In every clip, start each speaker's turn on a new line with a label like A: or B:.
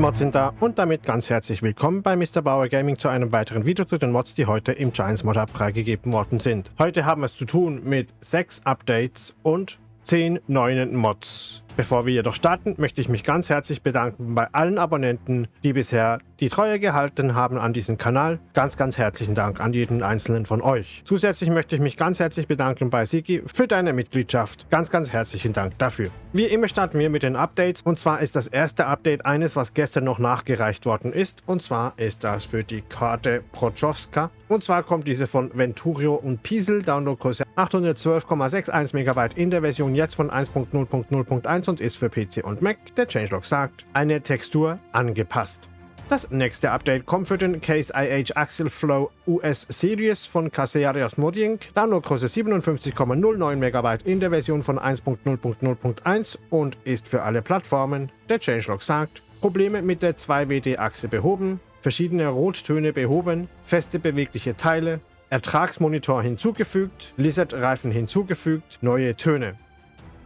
A: Mods sind da und damit ganz herzlich willkommen bei Mr. Bauer Gaming zu einem weiteren Video zu den Mods, die heute im Giants Mod Hub freigegeben worden sind. Heute haben wir es zu tun mit 6 Updates und 10 neuen Mods. Bevor wir jedoch starten, möchte ich mich ganz herzlich bedanken bei allen Abonnenten, die bisher die Treue gehalten haben an diesem Kanal. Ganz, ganz herzlichen Dank an jeden einzelnen von euch. Zusätzlich möchte ich mich ganz herzlich bedanken bei Siki für deine Mitgliedschaft. Ganz, ganz herzlichen Dank dafür. Wie immer starten wir mit den Updates und zwar ist das erste Update eines, was gestern noch nachgereicht worden ist und zwar ist das für die Karte Prochowska und zwar kommt diese von Venturio und Piesel, Downloadgröße 812,61 MB in der Version jetzt von 1.0.0.1 und ist für PC und Mac, der Changelog sagt, eine Textur angepasst. Das nächste Update kommt für den Case IH Axel Flow US Series von Caserios Modding, Downloadgröße 57,09 MB in der Version von 1.0.0.1 und ist für alle Plattformen. Der Changelog sagt, Probleme mit der 2WD-Achse behoben, verschiedene Rottöne behoben, feste bewegliche Teile, Ertragsmonitor hinzugefügt, Lizard-Reifen hinzugefügt, neue Töne.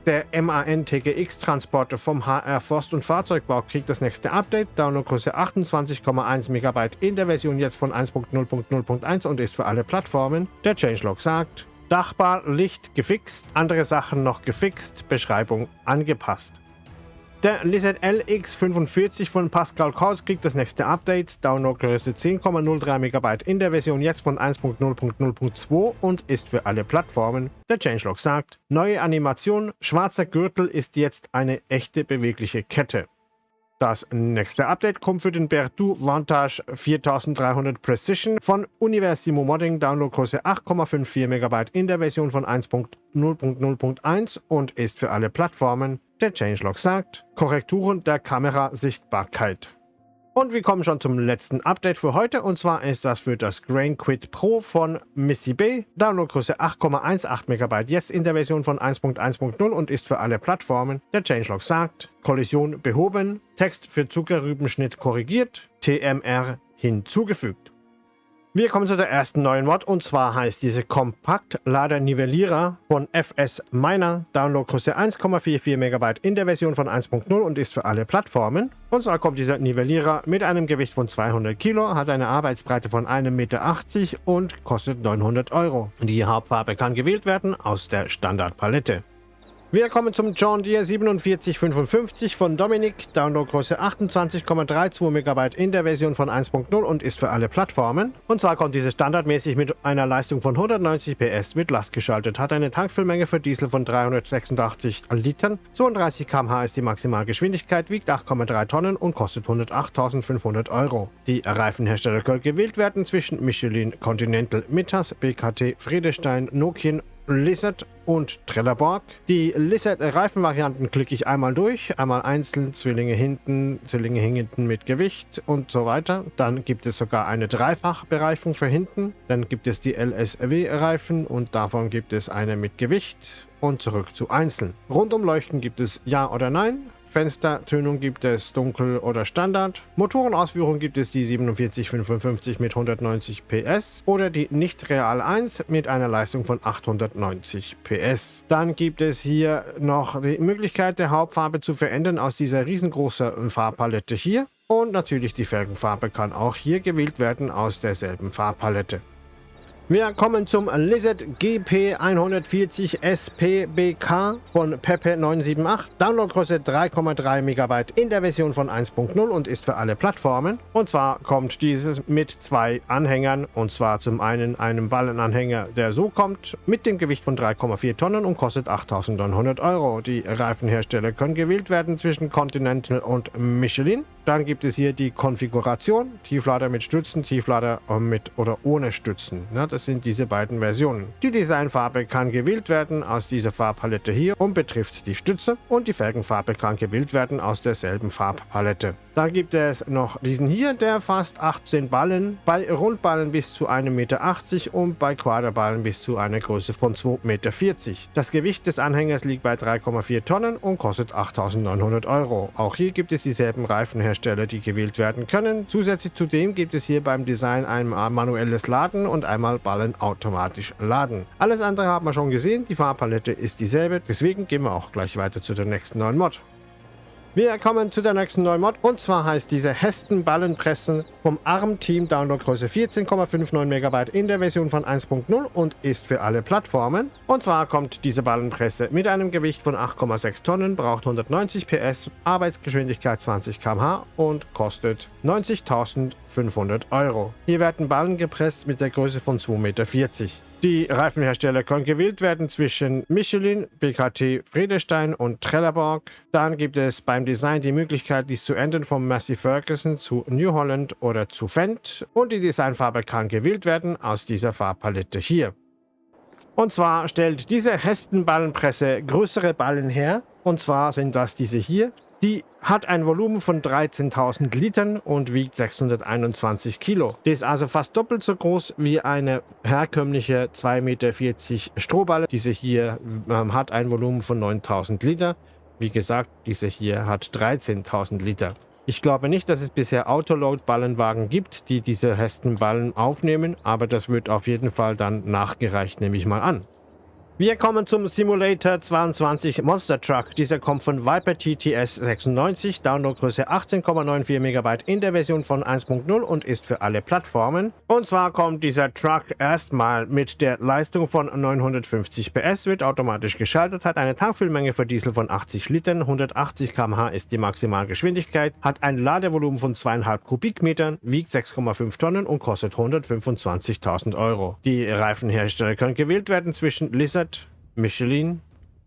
A: Der MAN-TGX-Transporter vom HR Forst- und Fahrzeugbau kriegt das nächste Update, Downloadgröße 28,1 MB in der Version jetzt von 1.0.0.1 und ist für alle Plattformen. Der Changelog sagt, Dachbar, Licht gefixt, andere Sachen noch gefixt, Beschreibung angepasst. Der Lizard LX45 von Pascal Kautz kriegt das nächste Update, Downloadgröße 10,03 MB in der Version jetzt von 1.0.0.2 und ist für alle Plattformen. Der Changelog sagt, neue Animation, schwarzer Gürtel ist jetzt eine echte bewegliche Kette. Das nächste Update kommt für den Berthoud Vantage 4300 Precision von Universimo Modding, Downloadgröße 8,54 MB in der Version von 1.0.0.1 und ist für alle Plattformen. Der Changelog sagt, Korrekturen der Kamerasichtbarkeit. Und wir kommen schon zum letzten Update für heute und zwar ist das für das Grain Quid Pro von Missy Bay. Downloadgröße 8,18 MB jetzt in der Version von 1.1.0 und ist für alle Plattformen. Der Changelog sagt, Kollision behoben, Text für Zuckerrübenschnitt korrigiert, TMR hinzugefügt. Wir kommen zu der ersten neuen Mod und zwar heißt diese Kompakt Lader Nivellierer von FS Miner. Downloadgröße 1,44 MB in der Version von 1.0 und ist für alle Plattformen. Und zwar kommt dieser Nivellierer mit einem Gewicht von 200 Kilo, hat eine Arbeitsbreite von 1,80 Meter und kostet 900 Euro. Die Hauptfarbe kann gewählt werden aus der Standardpalette. Wir kommen zum John Deere 4755 von Dominic, Downloadgröße 28,32 MB in der Version von 1.0 und ist für alle Plattformen. Und zwar kommt diese standardmäßig mit einer Leistung von 190 PS mit Last geschaltet, hat eine Tankfüllmenge für Diesel von 386 Litern, 32 km/h ist die Maximalgeschwindigkeit, wiegt 8,3 Tonnen und kostet 108.500 Euro. Die Reifenhersteller können gewählt werden zwischen Michelin Continental Mittas, BKT Friedestein, Nokian Lizard und Trelleborg. Die Lizard-Reifenvarianten klicke ich einmal durch, einmal einzeln, Zwillinge hinten, Zwillinge hinten mit Gewicht und so weiter. Dann gibt es sogar eine Dreifachbereifung für hinten. Dann gibt es die LSW-Reifen und davon gibt es eine mit Gewicht und zurück zu einzeln. Rundumleuchten gibt es Ja oder Nein. Fenstertönung gibt es Dunkel oder Standard. Motorenausführung gibt es die 4755 mit 190 PS oder die nicht Real 1 mit einer Leistung von 890 PS. Dann gibt es hier noch die Möglichkeit der Hauptfarbe zu verändern aus dieser riesengroßen Farbpalette hier. Und natürlich die Felgenfarbe kann auch hier gewählt werden aus derselben Farbpalette. Wir kommen zum Lizard GP 140 SPBK von Pepe 978. Downloadgröße 3,3 MB in der Version von 1.0 und ist für alle Plattformen. Und zwar kommt dieses mit zwei Anhängern. Und zwar zum einen einem Ballenanhänger, der so kommt, mit dem Gewicht von 3,4 Tonnen und kostet 8.900 Euro. Die Reifenhersteller können gewählt werden zwischen Continental und Michelin. Dann gibt es hier die Konfiguration, Tieflader mit Stützen, Tieflader mit oder ohne Stützen. Das sind diese beiden Versionen. Die Designfarbe kann gewählt werden aus dieser Farbpalette hier und betrifft die Stütze und die Felgenfarbe kann gewählt werden aus derselben Farbpalette. Dann gibt es noch diesen hier, der fasst 18 Ballen, bei Rundballen bis zu 1,80 Meter und bei Quaderballen bis zu einer Größe von 2,40 Meter. Das Gewicht des Anhängers liegt bei 3,4 Tonnen und kostet 8.900 Euro. Auch hier gibt es dieselben Reifenhersteller, die gewählt werden können. Zusätzlich zu dem gibt es hier beim Design ein manuelles Laden und einmal Ballen automatisch laden. Alles andere haben wir schon gesehen, die Farbpalette ist dieselbe, deswegen gehen wir auch gleich weiter zu der nächsten neuen Mod. Wir kommen zu der nächsten neuen Mod und zwar heißt diese Hesten Ballenpressen vom ARM-Team Downloadgröße 14,59 MB in der Version von 1.0 und ist für alle Plattformen. Und zwar kommt diese Ballenpresse mit einem Gewicht von 8,6 Tonnen, braucht 190 PS, Arbeitsgeschwindigkeit 20 km/h und kostet 90.500 Euro. Hier werden Ballen gepresst mit der Größe von 2,40 Meter. Die Reifenhersteller können gewählt werden zwischen Michelin, BKT, Friedestein und Trelleborg. Dann gibt es beim Design die Möglichkeit, dies zu ändern von Massey Ferguson zu New Holland oder zu Fendt. Und die Designfarbe kann gewählt werden aus dieser Farbpalette hier. Und zwar stellt diese Hestenballenpresse größere Ballen her. Und zwar sind das diese hier. Die hat ein Volumen von 13.000 Litern und wiegt 621 Kilo. Die ist also fast doppelt so groß wie eine herkömmliche 2,40 Meter Strohballe. Diese hier ähm, hat ein Volumen von 9.000 Liter. Wie gesagt, diese hier hat 13.000 Liter. Ich glaube nicht, dass es bisher Autoload-Ballenwagen gibt, die diese Hestenballen aufnehmen, aber das wird auf jeden Fall dann nachgereicht, nehme ich mal an. Wir kommen zum Simulator 22 Monster Truck. Dieser kommt von Viper TTS 96, Downloadgröße 18,94 MB in der Version von 1.0 und ist für alle Plattformen. Und zwar kommt dieser Truck erstmal mit der Leistung von 950 PS, wird automatisch geschaltet, hat eine Tankfüllmenge für Diesel von 80 Litern, 180 km/h ist die Maximalgeschwindigkeit, hat ein Ladevolumen von 2,5 Kubikmetern, wiegt 6,5 Tonnen und kostet 125.000 Euro. Die Reifenhersteller können gewählt werden zwischen Lizard, Michelin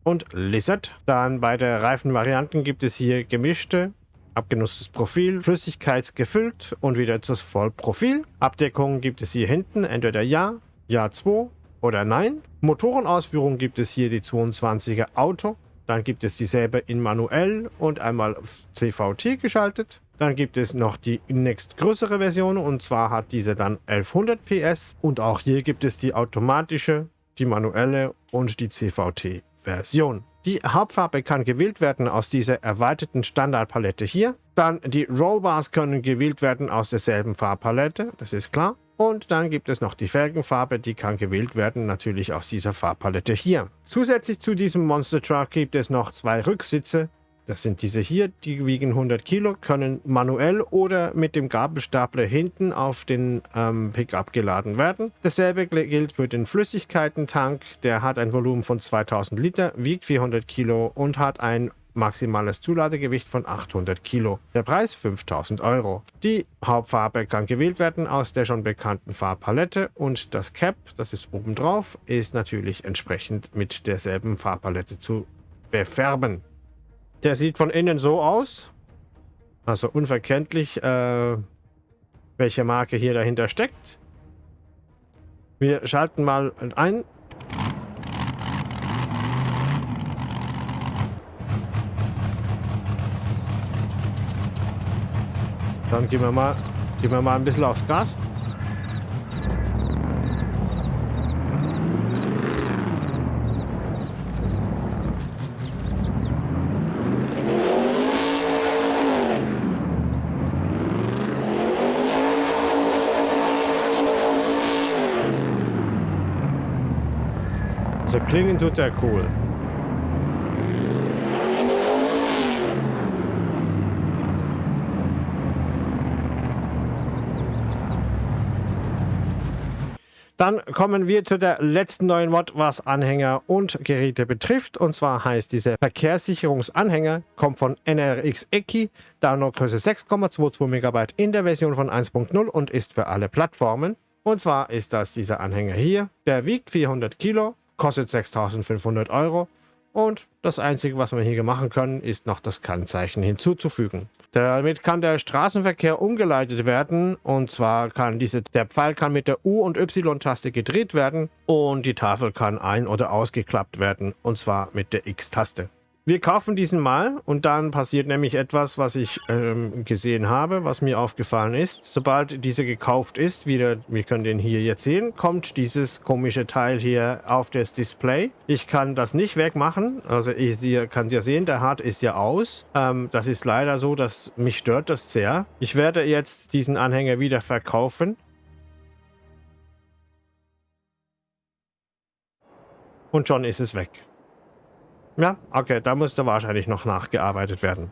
A: und Lizard. Dann bei der Reifenvarianten gibt es hier gemischte, abgenutztes Profil, flüssigkeitsgefüllt und wieder das Vollprofil. Abdeckung gibt es hier hinten, entweder Ja, Ja 2 oder Nein. Motorenausführung gibt es hier die 22er Auto. Dann gibt es dieselbe in manuell und einmal CVT geschaltet. Dann gibt es noch die nächstgrößere Version und zwar hat diese dann 1100 PS. Und auch hier gibt es die automatische die manuelle und die CVT-Version. Die Hauptfarbe kann gewählt werden aus dieser erweiterten Standardpalette hier. Dann die Rollbars können gewählt werden aus derselben Farbpalette, das ist klar. Und dann gibt es noch die Felgenfarbe, die kann gewählt werden, natürlich aus dieser Farbpalette hier. Zusätzlich zu diesem Monster Truck gibt es noch zwei Rücksitze, das sind diese hier, die wiegen 100 Kilo, können manuell oder mit dem Gabelstapler hinten auf den ähm, Pickup geladen werden. Dasselbe gilt für den Flüssigkeitentank. Der hat ein Volumen von 2000 Liter, wiegt 400 Kilo und hat ein maximales Zuladegewicht von 800 Kilo. Der Preis 5000 Euro. Die Hauptfarbe kann gewählt werden aus der schon bekannten Farbpalette und das Cap, das ist oben drauf, ist natürlich entsprechend mit derselben Farbpalette zu befärben. Der sieht von innen so aus. Also unverkenntlich, äh, welche Marke hier dahinter steckt. Wir schalten mal ein. Dann gehen wir mal, gehen wir mal ein bisschen aufs Gas. Also klingen tut der cool. Dann kommen wir zu der letzten neuen Mod, was Anhänger und Geräte betrifft. Und zwar heißt dieser Verkehrssicherungsanhänger, kommt von NRX Eki, Downloadgröße 6,22 MB in der Version von 1.0 und ist für alle Plattformen. Und zwar ist das dieser Anhänger hier. Der wiegt 400 Kilo, kostet 6500 Euro und das Einzige, was wir hier machen können, ist noch das Kennzeichen hinzuzufügen. Damit kann der Straßenverkehr umgeleitet werden und zwar kann diese, der Pfeil kann mit der U- und Y-Taste gedreht werden und die Tafel kann ein- oder ausgeklappt werden und zwar mit der X-Taste. Wir kaufen diesen mal und dann passiert nämlich etwas, was ich ähm, gesehen habe, was mir aufgefallen ist. Sobald diese gekauft ist, wieder, wir können den hier jetzt sehen, kommt dieses komische Teil hier auf das Display. Ich kann das nicht wegmachen, also ich ihr kann ja sehen, der Hard ist ja aus. Ähm, das ist leider so, dass mich stört das sehr. Ich werde jetzt diesen Anhänger wieder verkaufen. Und schon ist es weg. Ja, okay, da musste wahrscheinlich noch nachgearbeitet werden.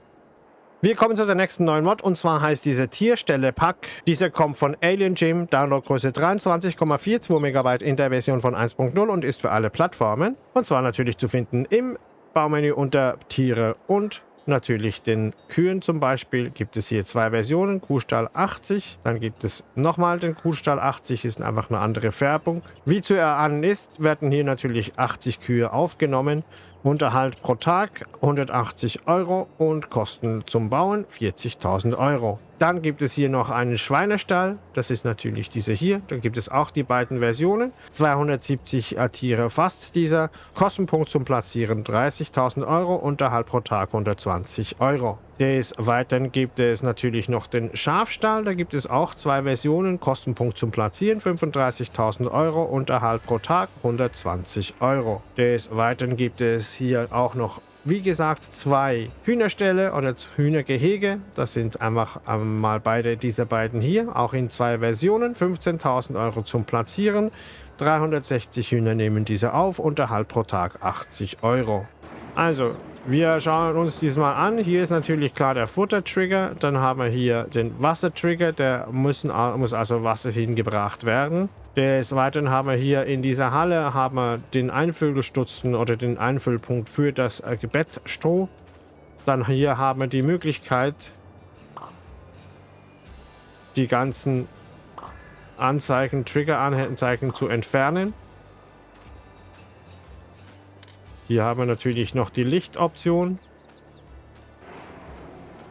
A: Wir kommen zu der nächsten neuen Mod und zwar heißt diese Tierstelle Pack. Diese kommt von Alien Gym, Downloadgröße 23,42 MB in der Version von 1.0 und ist für alle Plattformen. Und zwar natürlich zu finden im Baumenü unter Tiere und natürlich den Kühen zum Beispiel gibt es hier zwei Versionen, Kuhstall 80, dann gibt es nochmal den Kuhstall 80, ist einfach eine andere Färbung. Wie zu erahnen ist, werden hier natürlich 80 Kühe aufgenommen Unterhalt pro Tag 180 Euro und Kosten zum Bauen 40.000 Euro. Dann gibt es hier noch einen Schweinestall, das ist natürlich dieser hier. Dann gibt es auch die beiden Versionen. 270 Tiere fast dieser. Kostenpunkt zum Platzieren 30.000 Euro, Unterhalt pro Tag 120 Euro. Des Weiteren gibt es natürlich noch den Schafstall. Da gibt es auch zwei Versionen. Kostenpunkt zum Platzieren 35.000 Euro, Unterhalt pro Tag 120 Euro. Des Weiteren gibt es hier auch noch wie gesagt, zwei Hühnerställe oder Hühnergehege. Das sind einfach mal beide dieser beiden hier, auch in zwei Versionen. 15.000 Euro zum Platzieren. 360 Hühner nehmen diese auf, Unterhalt pro Tag 80 Euro. Also, wir schauen uns diesmal an. Hier ist natürlich klar der Futtertrigger. Dann haben wir hier den Wassertrigger. Der müssen, muss also Wasser hingebracht werden. Des Weiteren haben wir hier in dieser Halle haben wir den Einfüllstutzen oder den Einfüllpunkt für das äh, Bettstroh. Dann hier haben wir die Möglichkeit, die ganzen Anzeigen, Trigger-Anzeigen zu entfernen. Hier haben wir natürlich noch die Lichtoption.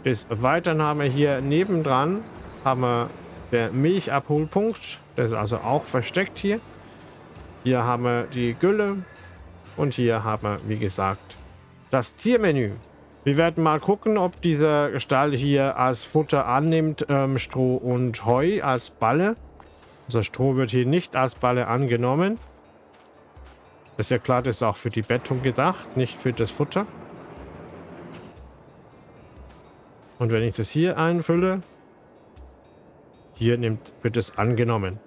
A: Des Weiteren haben wir hier nebendran haben wir der Milchabholpunkt. Der ist also auch versteckt hier. Hier haben wir die Gülle. Und hier haben wir, wie gesagt, das Tiermenü. Wir werden mal gucken, ob dieser Stall hier als Futter annimmt, ähm, Stroh und Heu als Balle. Also Stroh wird hier nicht als Balle angenommen. Ist ja klar, das ist auch für die Bettung gedacht, nicht für das Futter. Und wenn ich das hier einfülle, hier nimmt, wird es angenommen.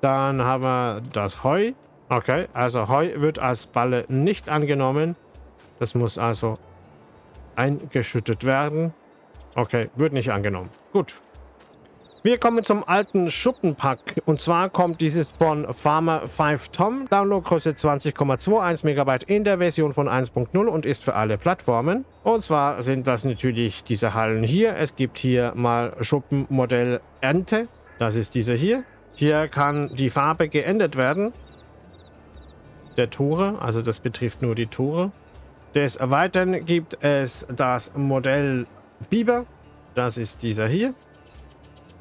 A: Dann haben wir das Heu. Okay, also Heu wird als Balle nicht angenommen. Das muss also eingeschüttet werden. Okay, wird nicht angenommen. Gut. Wir kommen zum alten Schuppenpack. Und zwar kommt dieses von Farmer 5 Tom. Downloadgröße 20,21 MB in der Version von 1.0 und ist für alle Plattformen. Und zwar sind das natürlich diese Hallen hier. Es gibt hier mal Schuppenmodell Ente. Das ist dieser hier. Hier kann die Farbe geändert werden. Der Tore, also das betrifft nur die Tore. Des Weiteren gibt es das Modell Biber. Das ist dieser hier.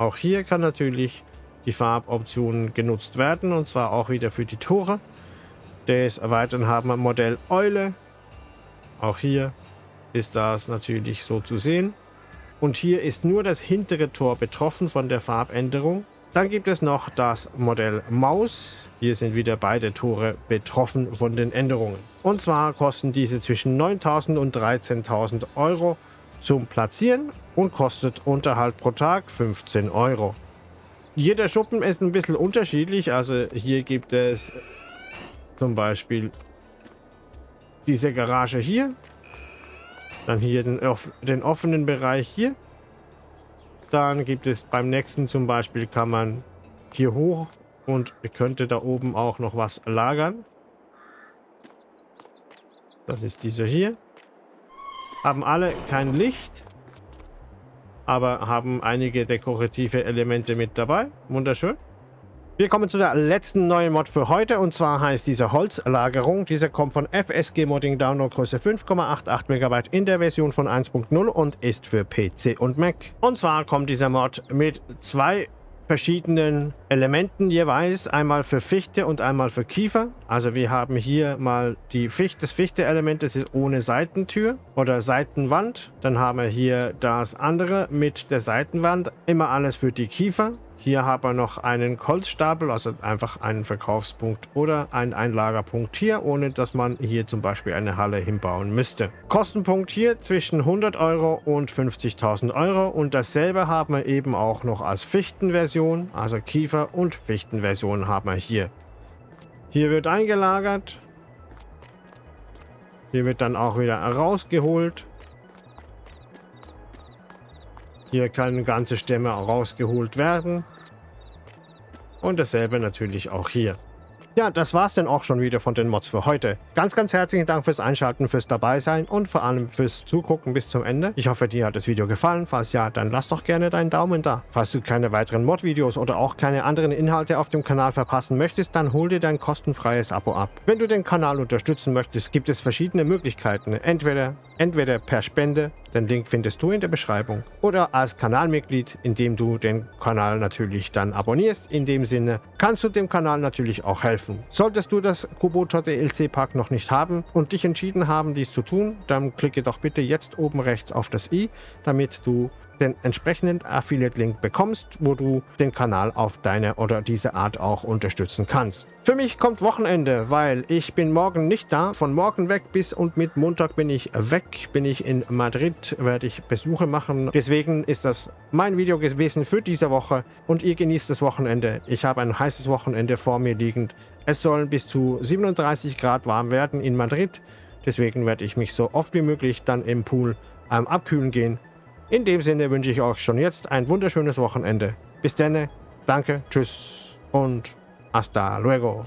A: Auch hier kann natürlich die Farboption genutzt werden und zwar auch wieder für die Tore. Des Weiteren haben wir Modell Eule. Auch hier ist das natürlich so zu sehen. Und hier ist nur das hintere Tor betroffen von der Farbänderung. Dann gibt es noch das Modell Maus. Hier sind wieder beide Tore betroffen von den Änderungen. Und zwar kosten diese zwischen 9.000 und 13.000 Euro zum Platzieren und kostet Unterhalt pro Tag 15 Euro. Jeder Schuppen ist ein bisschen unterschiedlich. Also hier gibt es zum Beispiel diese Garage hier. Dann hier den, den offenen Bereich hier. Dann gibt es beim nächsten zum Beispiel kann man hier hoch und könnte da oben auch noch was lagern. Das ist dieser hier. Haben alle kein Licht, aber haben einige dekorative Elemente mit dabei. Wunderschön. Wir kommen zu der letzten neuen Mod für heute und zwar heißt diese Holzlagerung. Diese kommt von FSG Modding Downloadgröße 5,88 MB in der Version von 1.0 und ist für PC und Mac. Und zwar kommt dieser Mod mit zwei verschiedenen Elementen jeweils, einmal für Fichte und einmal für Kiefer. Also wir haben hier mal die Fichte, das Fichte-Element, das ist ohne Seitentür oder Seitenwand. Dann haben wir hier das andere mit der Seitenwand, immer alles für die Kiefer. Hier haben wir noch einen Holzstapel, also einfach einen Verkaufspunkt oder einen Einlagerpunkt hier, ohne dass man hier zum Beispiel eine Halle hinbauen müsste. Kostenpunkt hier zwischen 100 Euro und 50.000 Euro und dasselbe haben wir eben auch noch als Fichtenversion, also Kiefer- und Fichtenversion haben wir hier. Hier wird eingelagert. Hier wird dann auch wieder rausgeholt. Hier können ganze Stämme rausgeholt werden. Und dasselbe natürlich auch hier. Ja, das war's dann auch schon wieder von den Mods für heute. Ganz, ganz herzlichen Dank fürs Einschalten, fürs Dabeisein und vor allem fürs Zugucken bis zum Ende. Ich hoffe, dir hat das Video gefallen. Falls ja, dann lass doch gerne deinen Daumen da. Falls du keine weiteren Mod-Videos oder auch keine anderen Inhalte auf dem Kanal verpassen möchtest, dann hol dir dein kostenfreies Abo ab. Wenn du den Kanal unterstützen möchtest, gibt es verschiedene Möglichkeiten. Entweder Entweder per Spende, den Link findest du in der Beschreibung, oder als Kanalmitglied, indem du den Kanal natürlich dann abonnierst. In dem Sinne kannst du dem Kanal natürlich auch helfen. Solltest du das Kubota DLC Pack noch nicht haben und dich entschieden haben, dies zu tun, dann klicke doch bitte jetzt oben rechts auf das i, damit du den entsprechenden Affiliate-Link bekommst, wo du den Kanal auf deine oder diese Art auch unterstützen kannst. Für mich kommt Wochenende, weil ich bin morgen nicht da. Von morgen weg bis und mit Montag bin ich weg. Bin ich in Madrid, werde ich Besuche machen. Deswegen ist das mein Video gewesen für diese Woche und ihr genießt das Wochenende. Ich habe ein heißes Wochenende vor mir liegend. Es sollen bis zu 37 Grad warm werden in Madrid. Deswegen werde ich mich so oft wie möglich dann im Pool ähm, abkühlen gehen in dem Sinne wünsche ich euch schon jetzt ein wunderschönes Wochenende. Bis dann, danke, tschüss und hasta luego.